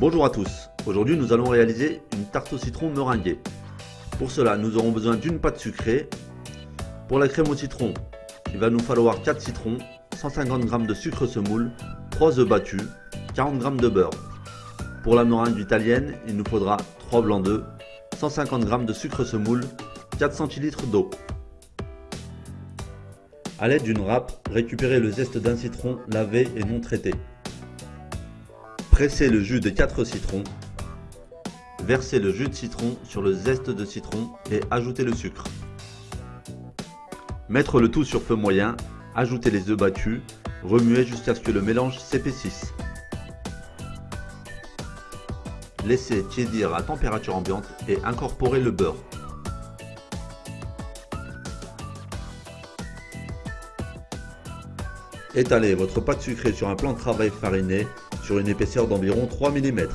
Bonjour à tous, aujourd'hui nous allons réaliser une tarte au citron meringuée. Pour cela nous aurons besoin d'une pâte sucrée. Pour la crème au citron, il va nous falloir 4 citrons, 150 g de sucre semoule, 3 œufs battus, 40 g de beurre. Pour la meringue italienne, il nous faudra 3 blancs d'œufs, 150 g de sucre semoule, 4 centilitres d'eau. A l'aide d'une râpe, récupérez le zeste d'un citron lavé et non traité. Pressez le jus de 4 citrons. Versez le jus de citron sur le zeste de citron et ajoutez le sucre. Mettre le tout sur feu moyen, ajoutez les œufs battus, remuez jusqu'à ce que le mélange s'épaississe. Laissez tiédir à température ambiante et incorporez le beurre. Étalez votre pâte sucrée sur un plan de travail fariné sur une épaisseur d'environ 3 mm.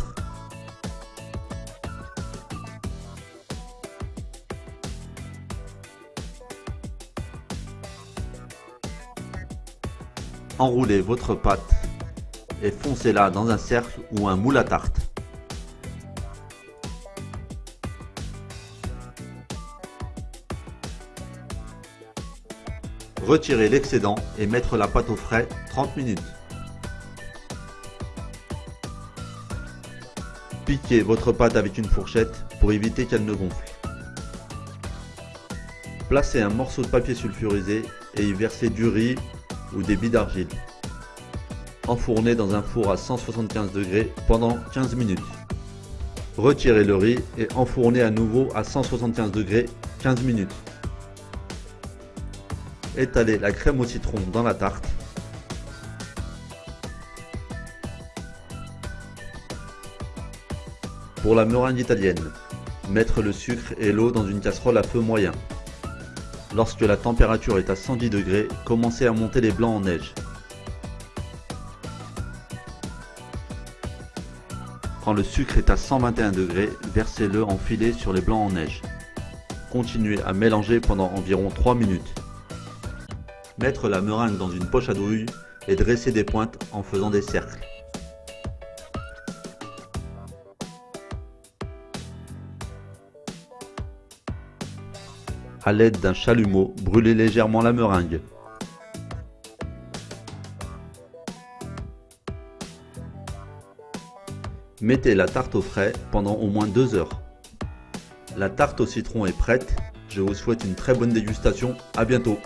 Enroulez votre pâte et foncez-la dans un cercle ou un moule à tarte. Retirez l'excédent et mettre la pâte au frais 30 minutes. Piquez votre pâte avec une fourchette pour éviter qu'elle ne gonfle. Placez un morceau de papier sulfurisé et y versez du riz ou des billes d'argile. Enfournez dans un four à 175 degrés pendant 15 minutes. Retirez le riz et enfournez à nouveau à 175 degrés 15 minutes. Étalez la crème au citron dans la tarte. Pour la meringue italienne, mettre le sucre et l'eau dans une casserole à feu moyen. Lorsque la température est à 110 degrés, commencez à monter les blancs en neige. Quand le sucre est à 121 degrés, versez-le en filet sur les blancs en neige. Continuez à mélanger pendant environ 3 minutes. Mettre la meringue dans une poche à douille et dresser des pointes en faisant des cercles. A l'aide d'un chalumeau, brûlez légèrement la meringue. Mettez la tarte au frais pendant au moins 2 heures. La tarte au citron est prête. Je vous souhaite une très bonne dégustation. À bientôt.